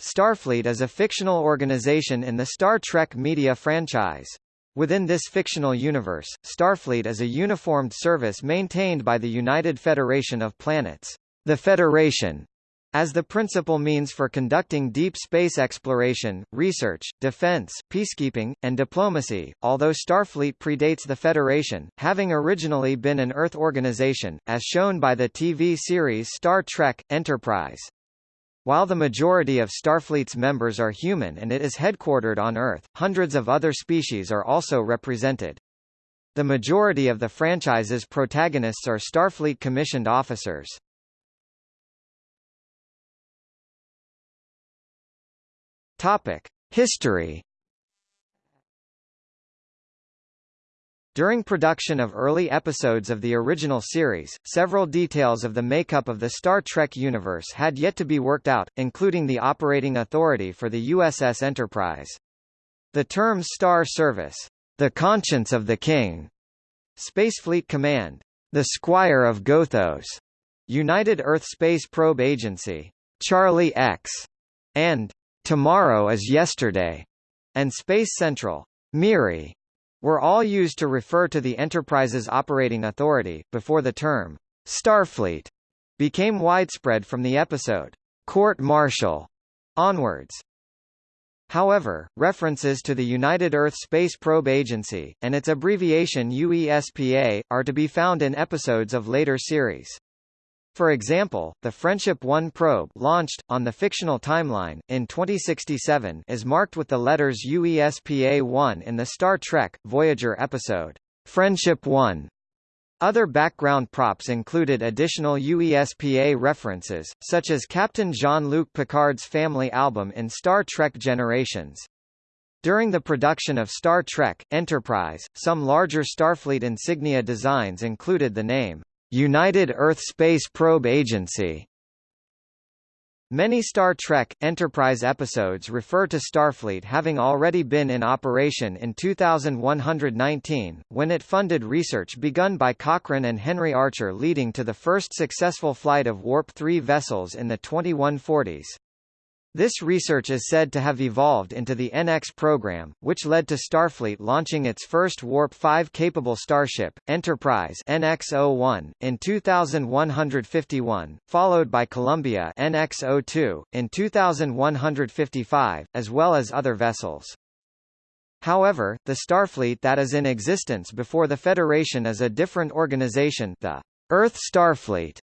Starfleet is a fictional organization in the Star Trek media franchise. Within this fictional universe, Starfleet is a uniformed service maintained by the United Federation of Planets, the Federation, as the principal means for conducting deep space exploration, research, defense, peacekeeping, and diplomacy, although Starfleet predates the Federation, having originally been an Earth organization, as shown by the TV series Star Trek, Enterprise. While the majority of Starfleet's members are human and it is headquartered on Earth, hundreds of other species are also represented. The majority of the franchise's protagonists are Starfleet commissioned officers. Topic: History. During production of early episodes of the original series, several details of the makeup of the Star Trek universe had yet to be worked out, including the operating authority for the USS Enterprise. The terms Star Service, the conscience of the King, Spacefleet Command, the Squire of Gothos, United Earth Space Probe Agency, Charlie X, and Tomorrow is Yesterday, and Space Central, MIRI, were all used to refer to the Enterprise's operating authority, before the term Starfleet became widespread from the episode Court Martial onwards. However, references to the United Earth Space Probe Agency, and its abbreviation UESPA, are to be found in episodes of later series. For example, the Friendship 1 probe launched, on the fictional timeline, in 2067 is marked with the letters UESPA-1 in the Star Trek, Voyager episode, Friendship 1. Other background props included additional UESPA references, such as Captain Jean-Luc Picard's family album in Star Trek Generations. During the production of Star Trek, Enterprise, some larger Starfleet insignia designs included the name, United Earth Space Probe Agency Many Star Trek, Enterprise episodes refer to Starfleet having already been in operation in 2119, when it funded research begun by Cochrane and Henry Archer leading to the first successful flight of Warp-3 vessels in the 2140s. This research is said to have evolved into the NX program, which led to Starfleet launching its first Warp-5 capable starship, Enterprise NX-01, in 2151, followed by Columbia NX-02, in 2155, as well as other vessels. However, the Starfleet that is in existence before the Federation is a different organization the Earth Starfleet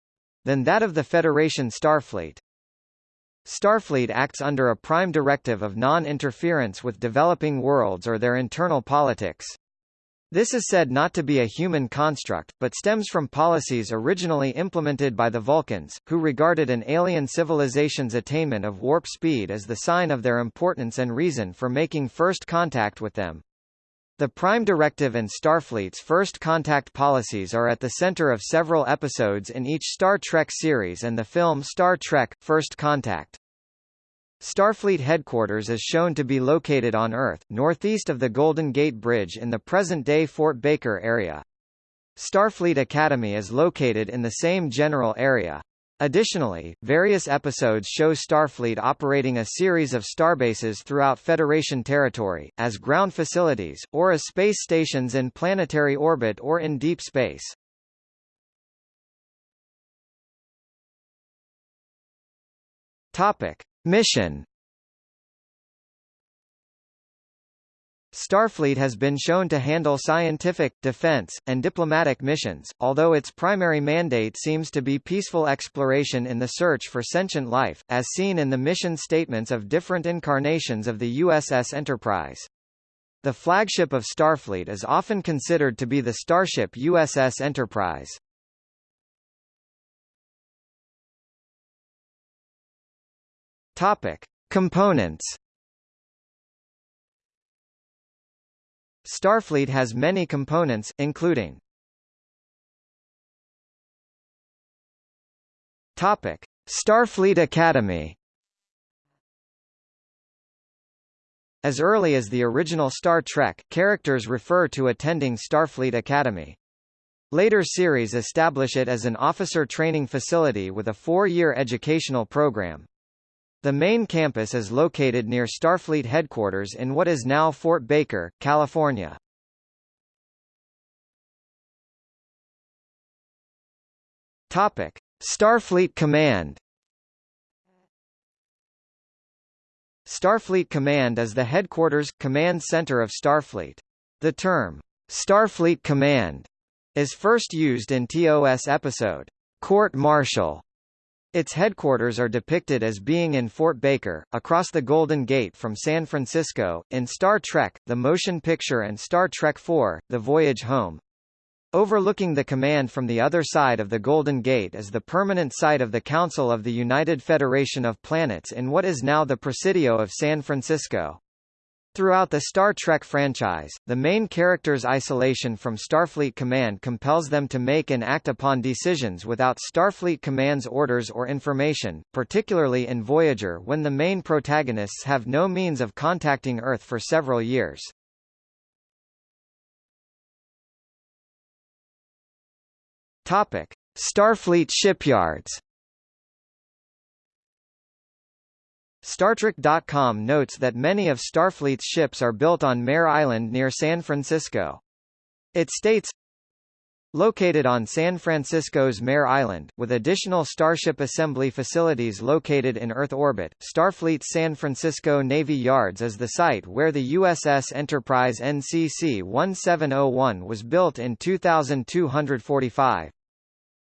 than that of the Federation Starfleet. Starfleet acts under a prime directive of non-interference with developing worlds or their internal politics. This is said not to be a human construct, but stems from policies originally implemented by the Vulcans, who regarded an alien civilization's attainment of warp speed as the sign of their importance and reason for making first contact with them. The Prime Directive and Starfleet's first contact policies are at the center of several episodes in each Star Trek series and the film Star Trek, First Contact. Starfleet headquarters is shown to be located on Earth, northeast of the Golden Gate Bridge in the present-day Fort Baker area. Starfleet Academy is located in the same general area. Additionally, various episodes show Starfleet operating a series of starbases throughout Federation territory, as ground facilities, or as space stations in planetary orbit or in deep space. Topic. Mission Starfleet has been shown to handle scientific, defense, and diplomatic missions, although its primary mandate seems to be peaceful exploration in the search for sentient life, as seen in the mission statements of different incarnations of the USS Enterprise. The flagship of Starfleet is often considered to be the starship USS Enterprise. Topic. Components Starfleet has many components, including Topic: Starfleet Academy. As early as the original Star Trek, characters refer to attending Starfleet Academy. Later series establish it as an officer training facility with a four-year educational program. The main campus is located near Starfleet headquarters in what is now Fort Baker, California. Topic: Starfleet Command. Starfleet Command is the headquarters command center of Starfleet. The term Starfleet Command is first used in TOS episode Court Martial. Its headquarters are depicted as being in Fort Baker, across the Golden Gate from San Francisco, in Star Trek, the motion picture and Star Trek IV, The Voyage Home. Overlooking the command from the other side of the Golden Gate is the permanent site of the Council of the United Federation of Planets in what is now the Presidio of San Francisco. Throughout the Star Trek franchise, the main character's isolation from Starfleet Command compels them to make and act upon decisions without Starfleet Command's orders or information, particularly in Voyager when the main protagonists have no means of contacting Earth for several years. Topic: Starfleet shipyards. StarTrek.com notes that many of Starfleet's ships are built on Mare Island near San Francisco. It states, Located on San Francisco's Mare Island, with additional Starship assembly facilities located in Earth orbit, Starfleet's San Francisco Navy Yards is the site where the USS Enterprise NCC 1701 was built in 2245.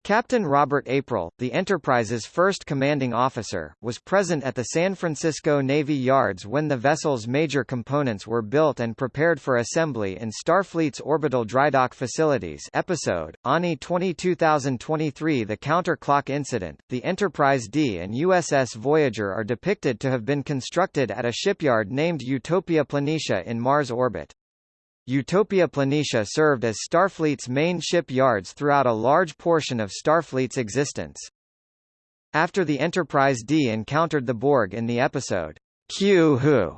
Captain Robert April, the Enterprise's first commanding officer, was present at the San Francisco Navy Yards when the vessel's major components were built and prepared for assembly in Starfleet's orbital drydock facilities episode, ANI 22023 The Counterclock Incident, the Enterprise D and USS Voyager are depicted to have been constructed at a shipyard named Utopia Planitia in Mars orbit. Utopia Planitia served as Starfleet's main ship yards throughout a large portion of Starfleet's existence. After the Enterprise D encountered the Borg in the episode, Q Who,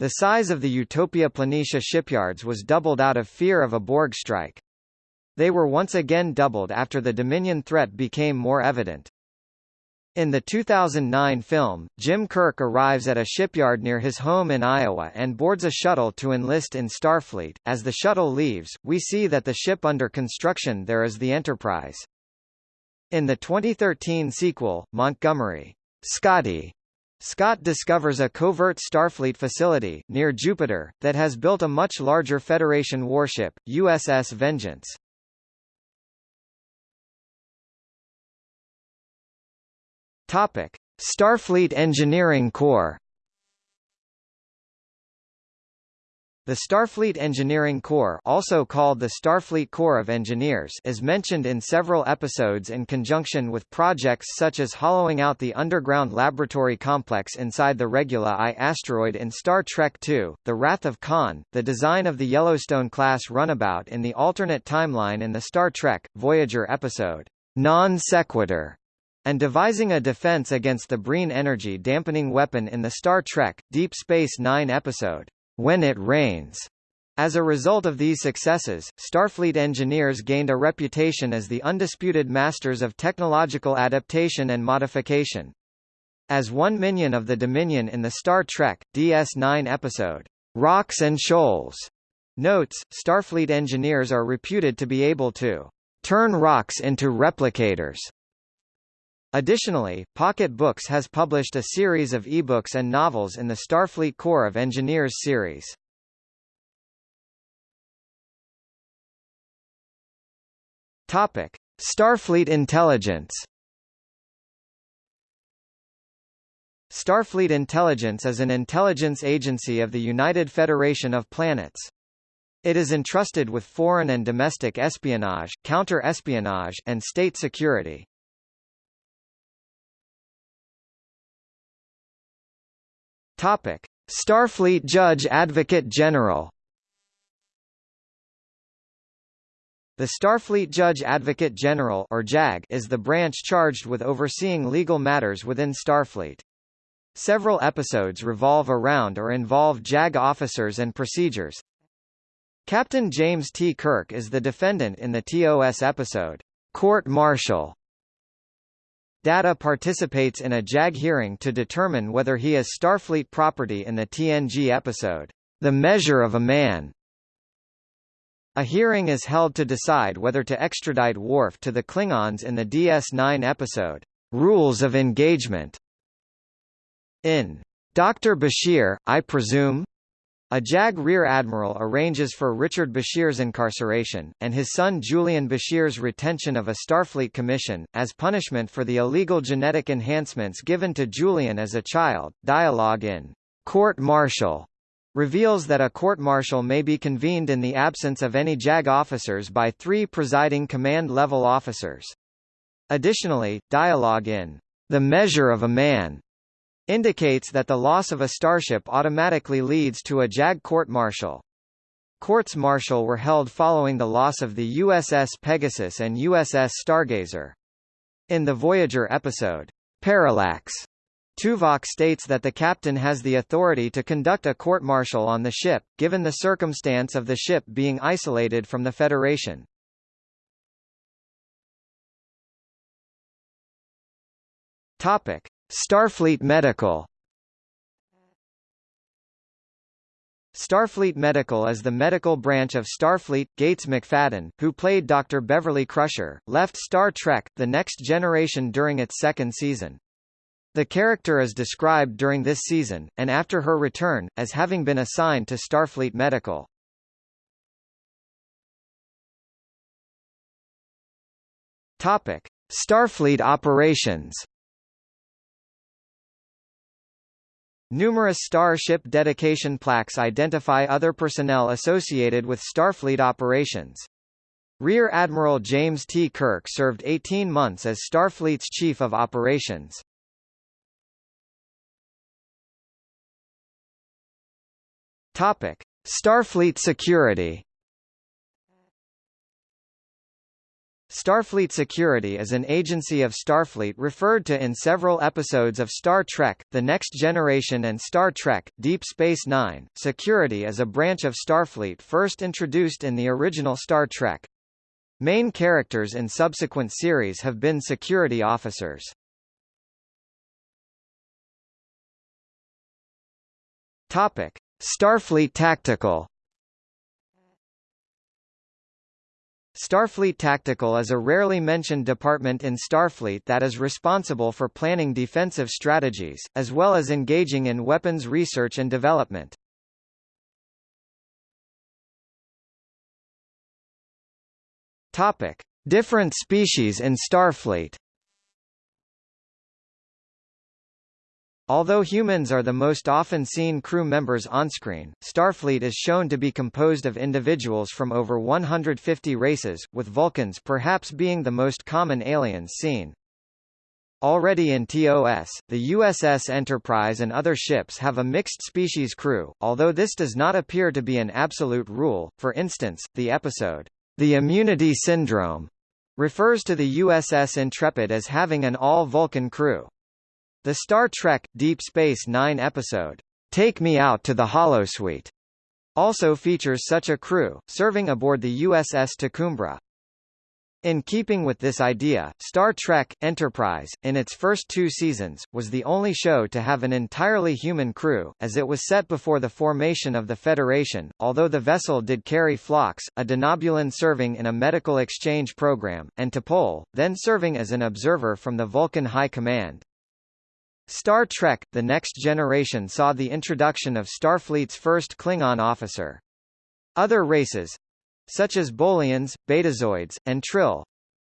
the size of the Utopia Planitia shipyards was doubled out of fear of a Borg strike. They were once again doubled after the Dominion threat became more evident. In the 2009 film, Jim Kirk arrives at a shipyard near his home in Iowa and boards a shuttle to enlist in Starfleet. As the shuttle leaves, we see that the ship under construction there is the Enterprise. In the 2013 sequel, Montgomery, Scotty, Scott discovers a covert Starfleet facility, near Jupiter, that has built a much larger Federation warship, USS Vengeance. Topic: Starfleet Engineering Corps. The Starfleet Engineering Corps also called the Starfleet Corps of Engineers is mentioned in several episodes in conjunction with projects such as hollowing out the underground laboratory complex inside the Regula I asteroid in Star Trek II, The Wrath of Khan, the design of the Yellowstone-class runabout in the alternate timeline in the Star Trek, Voyager episode, Non Sequitur, and devising a defense against the Breen energy dampening weapon in the Star Trek, Deep Space Nine episode, When It Rains. As a result of these successes, Starfleet engineers gained a reputation as the undisputed masters of technological adaptation and modification. As one minion of the Dominion in the Star Trek, DS9 episode, Rocks and Shoals, notes, Starfleet engineers are reputed to be able to turn rocks into replicators Additionally, Pocket Books has published a series of ebooks and novels in the Starfleet Corps of Engineers series. Topic: Starfleet Intelligence. Starfleet Intelligence is an intelligence agency of the United Federation of Planets. It is entrusted with foreign and domestic espionage, counter-espionage, and state security. Topic: Starfleet Judge Advocate General. The Starfleet Judge Advocate General or JAG is the branch charged with overseeing legal matters within Starfleet. Several episodes revolve around or involve JAG officers and procedures. Captain James T. Kirk is the defendant in the TOS episode, Court Martial. Data participates in a JAG hearing to determine whether he is Starfleet property in the TNG episode, The Measure of a Man. A hearing is held to decide whether to extradite Worf to the Klingons in the DS9 episode, Rules of Engagement. In Dr. Bashir, I presume, a JAG Rear Admiral arranges for Richard Bashir's incarceration, and his son Julian Bashir's retention of a Starfleet commission, as punishment for the illegal genetic enhancements given to Julian as a child. Dialogue in Court Martial reveals that a court-martial may be convened in the absence of any JAG officers by three presiding command-level officers. Additionally, dialogue in The Measure of a Man indicates that the loss of a starship automatically leads to a JAG court-martial. Courts-martial were held following the loss of the USS Pegasus and USS Stargazer. In the Voyager episode, Parallax, Tuvok states that the captain has the authority to conduct a court-martial on the ship, given the circumstance of the ship being isolated from the Federation. Topic: Starfleet Medical Starfleet Medical is the medical branch of Starfleet. Gates McFadden, who played Dr. Beverly Crusher, left Star Trek The Next Generation during its second season. The character is described during this season, and after her return, as having been assigned to Starfleet Medical. Topic: Starfleet operations. Numerous Starship dedication plaques identify other personnel associated with Starfleet operations. Rear Admiral James T. Kirk served 18 months as Starfleet's Chief of Operations. Topic: Starfleet security. Starfleet Security is an agency of Starfleet referred to in several episodes of Star Trek, The Next Generation and Star Trek, Deep Space Nine. Security is a branch of Starfleet first introduced in the original Star Trek. Main characters in subsequent series have been security officers. Topic: Starfleet Tactical Starfleet Tactical is a rarely mentioned department in Starfleet that is responsible for planning defensive strategies, as well as engaging in weapons research and development. Topic: Different species in Starfleet Although humans are the most often seen crew members onscreen, Starfleet is shown to be composed of individuals from over 150 races, with Vulcans perhaps being the most common aliens seen. Already in TOS, the USS Enterprise and other ships have a mixed species crew, although this does not appear to be an absolute rule. For instance, the episode, The Immunity Syndrome, refers to the USS Intrepid as having an all-Vulcan crew. The Star Trek Deep Space Nine episode, Take Me Out to the Holosuite, also features such a crew, serving aboard the USS T'Kumbra. In keeping with this idea, Star Trek Enterprise, in its first two seasons, was the only show to have an entirely human crew, as it was set before the formation of the Federation, although the vessel did carry Phlox, a Denobulan serving in a medical exchange program, and T'Pol, then serving as an observer from the Vulcan High Command. Star Trek – The Next Generation saw the introduction of Starfleet's first Klingon officer. Other races—such as Bolians, Betazoids, and Trill,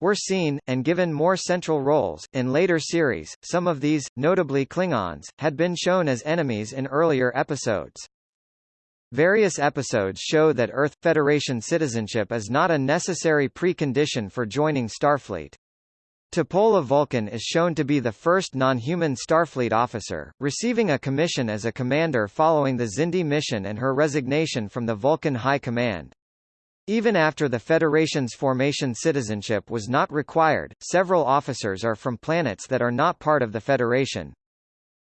were seen, and given more central roles. In later series, some of these, notably Klingons, had been shown as enemies in earlier episodes. Various episodes show that Earth Federation citizenship is not a necessary precondition for joining Starfleet. T'Pol of Vulcan is shown to be the first non-human Starfleet officer, receiving a commission as a commander following the Xindi mission and her resignation from the Vulcan High Command. Even after the Federation's formation citizenship was not required, several officers are from planets that are not part of the Federation.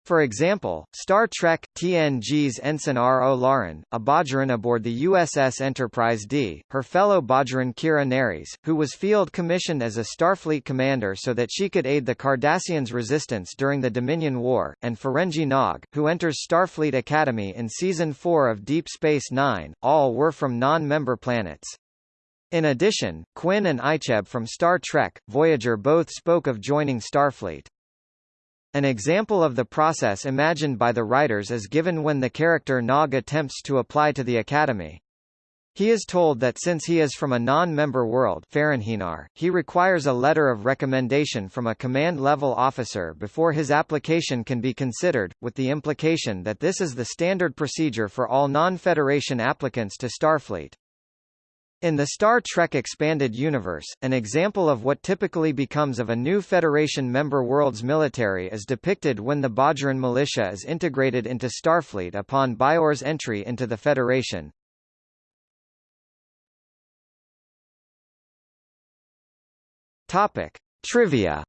For example, Star Trek TNG's Ensign Ro Laren, a Bajoran aboard the USS Enterprise D, her fellow Bajoran Kira Nerys, who was field commissioned as a Starfleet commander so that she could aid the Cardassians' resistance during the Dominion War, and Ferengi Nog, who enters Starfleet Academy in Season 4 of Deep Space Nine, all were from non-member planets. In addition, Quinn and Icheb from Star Trek, Voyager both spoke of joining Starfleet. An example of the process imagined by the writers is given when the character Nog attempts to apply to the Academy. He is told that since he is from a non-member world he requires a letter of recommendation from a command-level officer before his application can be considered, with the implication that this is the standard procedure for all non-Federation applicants to Starfleet. In the Star Trek Expanded Universe, an example of what typically becomes of a new Federation member world's military is depicted when the Bajoran militia is integrated into Starfleet upon Bajor's entry into the Federation. Topic. Trivia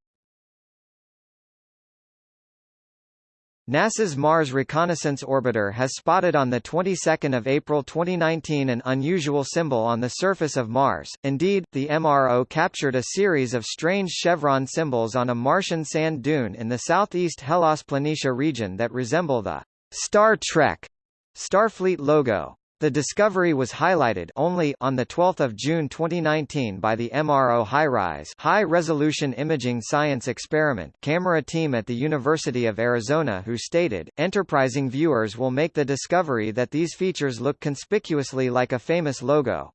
NASA's Mars Reconnaissance Orbiter has spotted on the 22nd of April 2019 an unusual symbol on the surface of Mars. Indeed, the MRO captured a series of strange chevron symbols on a Martian sand dune in the southeast Hellas Planitia region that resemble the Star Trek Starfleet logo. The discovery was highlighted only on 12 June 2019 by the MRO HiRISE High-Resolution Imaging Science Experiment camera team at the University of Arizona who stated, enterprising viewers will make the discovery that these features look conspicuously like a famous logo.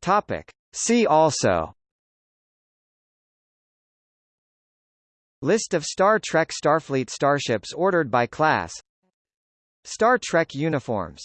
Topic. See also List of Star Trek Starfleet starships ordered by class. Star Trek uniforms